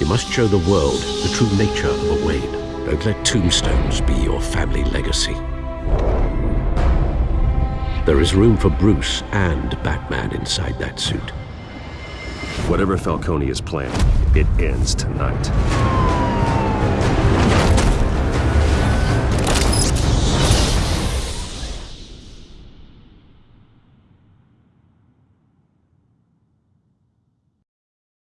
You must show the world the true nature of a Wayne. Don't let tombstones be your family legacy. There is room for Bruce and Batman inside that suit. Whatever Falcone is planning, it ends tonight.